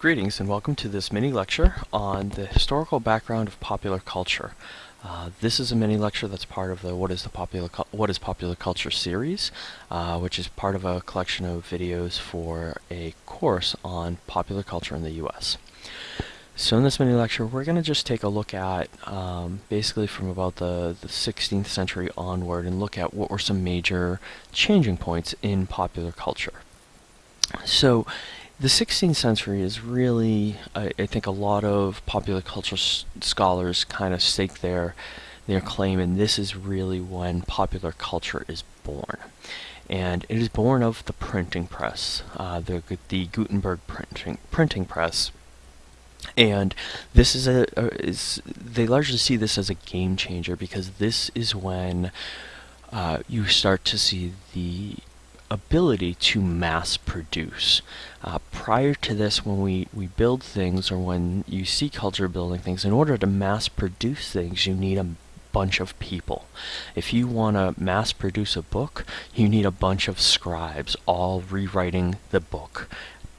Greetings and welcome to this mini lecture on the historical background of popular culture. Uh, this is a mini lecture that's part of the What is the Popular What is Popular Culture series, uh, which is part of a collection of videos for a course on popular culture in the U.S. So in this mini lecture, we're going to just take a look at um, basically from about the, the 16th century onward and look at what were some major changing points in popular culture. So the 16th century is really, I, I think, a lot of popular culture scholars kind of stake their their claim, and this is really when popular culture is born. And it is born of the printing press, uh, the the Gutenberg printing printing press. And this is a, a is they largely see this as a game changer because this is when uh, you start to see the ability to mass produce. Uh, prior to this, when we, we build things or when you see culture building things, in order to mass produce things, you need a bunch of people. If you want to mass produce a book, you need a bunch of scribes all rewriting the book,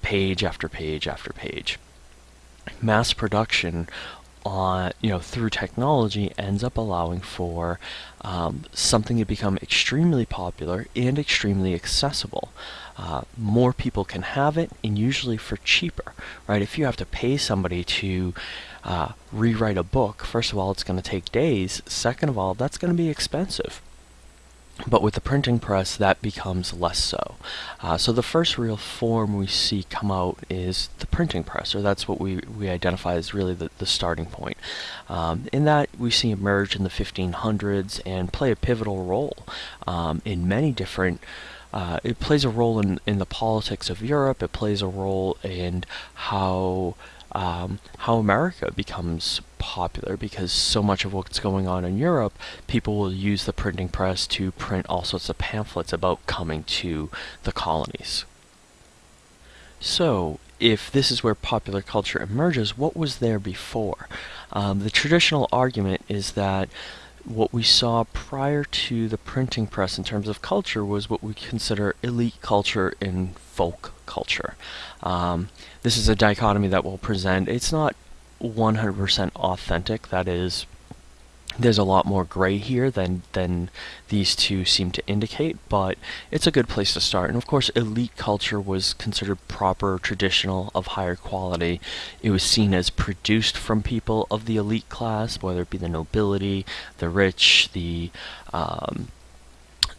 page after page after page. Mass production on you know through technology ends up allowing for um, something to become extremely popular and extremely accessible. Uh, more people can have it, and usually for cheaper, right? If you have to pay somebody to uh, rewrite a book, first of all, it's going to take days. Second of all, that's going to be expensive. But with the printing press, that becomes less so. Uh, so the first real form we see come out is the printing press, or that's what we, we identify as really the, the starting point. Um, in that, we see emerge in the 1500s and play a pivotal role um, in many different uh, it plays a role in, in the politics of Europe. It plays a role in how um, how America becomes popular because so much of what's going on in Europe, people will use the printing press to print all sorts of pamphlets about coming to the colonies. So, if this is where popular culture emerges, what was there before? Um, the traditional argument is that what we saw prior to the printing press in terms of culture was what we consider elite culture and folk culture. Um, this is a dichotomy that we'll present. It's not 100% authentic, that is, there's a lot more gray here than than these two seem to indicate, but it's a good place to start. And of course, elite culture was considered proper, traditional, of higher quality. It was seen as produced from people of the elite class, whether it be the nobility, the rich, the um,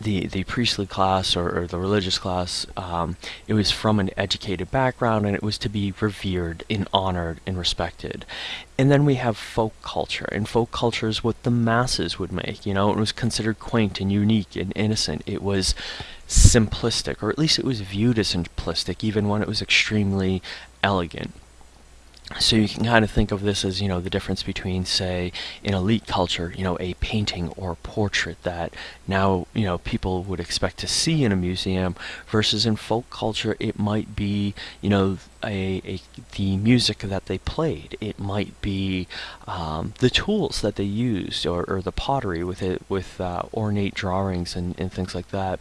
the, the priestly class or, or the religious class, um, it was from an educated background and it was to be revered and honored and respected. And then we have folk culture, and folk culture is what the masses would make. You know, it was considered quaint and unique and innocent. It was simplistic, or at least it was viewed as simplistic, even when it was extremely elegant. So you can kind of think of this as, you know, the difference between, say, in elite culture, you know, a painting or a portrait that now, you know, people would expect to see in a museum versus in folk culture, it might be, you know, a, a the music that they played. It might be um, the tools that they used or, or the pottery with it, with uh, ornate drawings and, and things like that.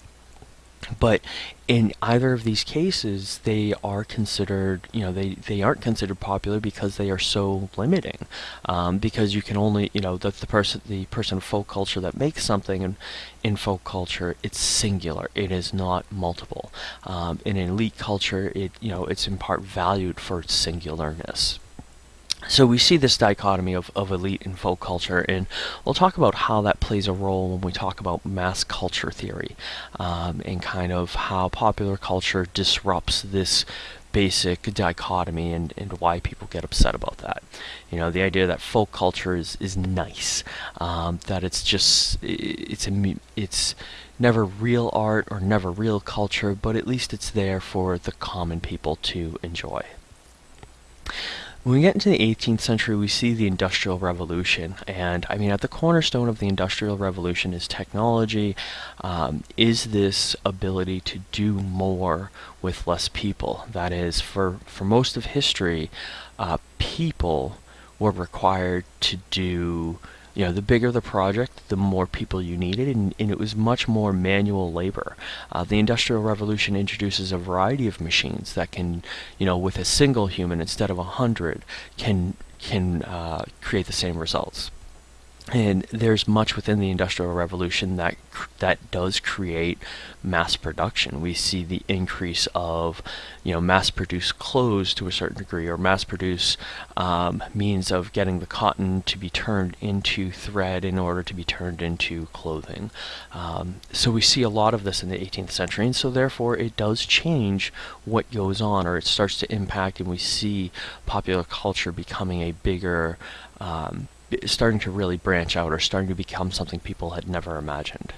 But in either of these cases, they are considered, you know, they, they aren't considered popular because they are so limiting. Um, because you can only, you know, the, the person the person of folk culture that makes something in, in folk culture, it's singular. It is not multiple. Um, in elite culture, it, you know, it's in part valued for its singularness. So we see this dichotomy of, of elite and folk culture, and we'll talk about how that plays a role when we talk about mass culture theory, um, and kind of how popular culture disrupts this basic dichotomy and, and why people get upset about that. You know, the idea that folk culture is, is nice, um, that it's just, it's, a, it's never real art or never real culture, but at least it's there for the common people to enjoy. When we get into the 18th century, we see the Industrial Revolution, and I mean, at the cornerstone of the Industrial Revolution is technology. Um, is this ability to do more with less people? That is, for for most of history, uh, people were required to do you know, the bigger the project, the more people you needed, and, and it was much more manual labor. Uh, the Industrial Revolution introduces a variety of machines that can, you know, with a single human instead of a hundred, can can uh, create the same results and there's much within the industrial revolution that that does create mass production. We see the increase of you know mass produced clothes to a certain degree or mass produce um, means of getting the cotton to be turned into thread in order to be turned into clothing. Um, so we see a lot of this in the 18th century and so therefore it does change what goes on or it starts to impact and we see popular culture becoming a bigger um, starting to really branch out or starting to become something people had never imagined.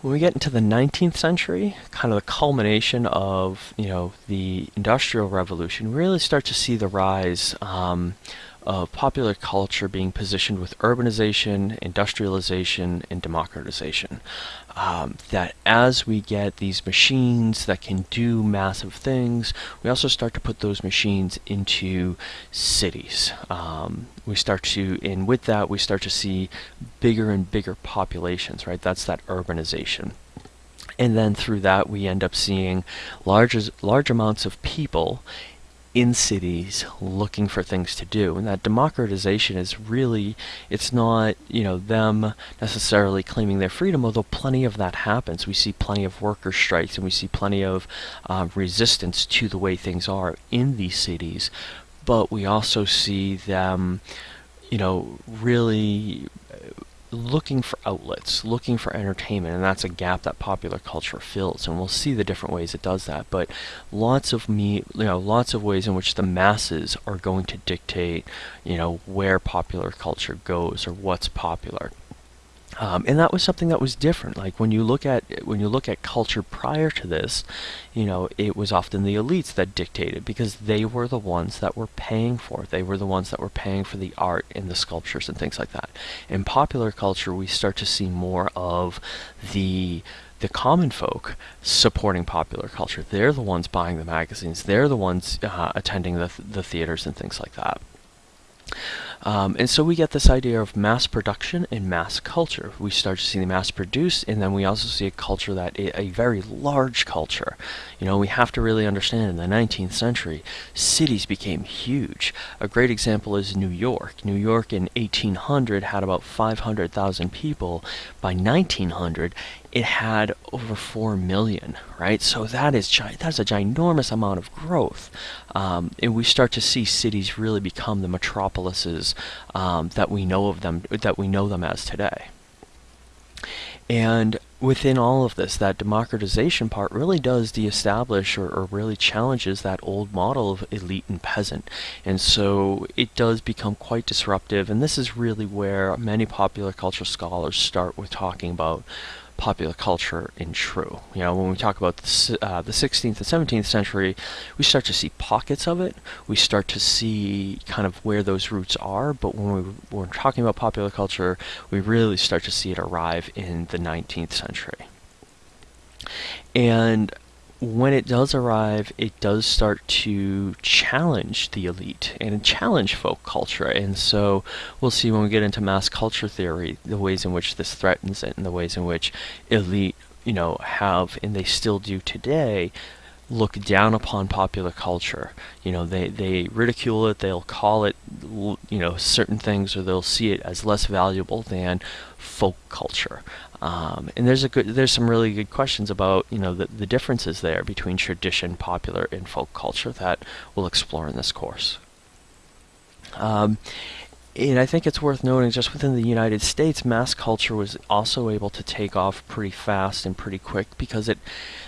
When we get into the 19th century, kind of the culmination of you know the Industrial Revolution, we really start to see the rise um, of popular culture being positioned with urbanization, industrialization, and democratization um, that as we get these machines that can do massive things, we also start to put those machines into cities. Um, we start to, and with that, we start to see bigger and bigger populations, right? That's that urbanization. And then through that, we end up seeing large, large amounts of people in cities looking for things to do. And that democratization is really it's not you know them necessarily claiming their freedom although plenty of that happens. We see plenty of worker strikes and we see plenty of uh, resistance to the way things are in these cities. But we also see them you know really looking for outlets, looking for entertainment, and that's a gap that popular culture fills. And we'll see the different ways it does that. But lots of me, you know, lots of ways in which the masses are going to dictate, you know, where popular culture goes or what's popular. Um, and that was something that was different. Like when you look at when you look at culture prior to this, you know, it was often the elites that dictated because they were the ones that were paying for it. They were the ones that were paying for the art and the sculptures and things like that. In popular culture, we start to see more of the the common folk supporting popular culture. They're the ones buying the magazines. They're the ones uh, attending the th the theaters and things like that. Um, and so we get this idea of mass production and mass culture. We start to see the mass produced, and then we also see a culture that a very large culture. You know, we have to really understand in the 19th century, cities became huge. A great example is New York. New York in 1800 had about 500,000 people. By 1900, it had over 4 million, right? So that is that's a ginormous amount of growth. Um, and we start to see cities really become the metropolises um, that we know of them, that we know them as today. And within all of this, that democratization part really does de-establish or, or, really challenges that old model of elite and peasant. And so it does become quite disruptive. And this is really where many popular culture scholars start with talking about popular culture in true. You know, when we talk about the, uh, the 16th and 17th century, we start to see pockets of it. We start to see kind of where those roots are. But when, we, when we're talking about popular culture, we really start to see it arrive in the 19th century. And when it does arrive, it does start to challenge the elite and challenge folk culture. And so we'll see when we get into mass culture theory the ways in which this threatens it and the ways in which elite, you know, have, and they still do today, look down upon popular culture. You know, they, they ridicule it, they'll call it, you know, certain things, or they'll see it as less valuable than folk culture. Um, and there's a good, there's some really good questions about you know the, the differences there between tradition, popular, and folk culture that we'll explore in this course. Um, and I think it's worth noting just within the United States, mass culture was also able to take off pretty fast and pretty quick because it,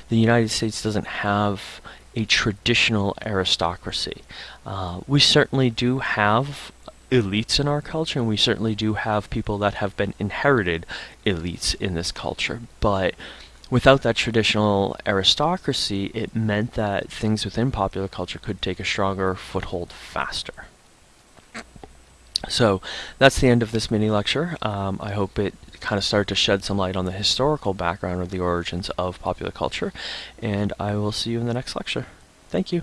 the United States doesn't have a traditional aristocracy. Uh, we certainly do have elites in our culture, and we certainly do have people that have been inherited elites in this culture. But without that traditional aristocracy, it meant that things within popular culture could take a stronger foothold faster. So that's the end of this mini lecture. Um, I hope it kind of started to shed some light on the historical background of the origins of popular culture, and I will see you in the next lecture. Thank you.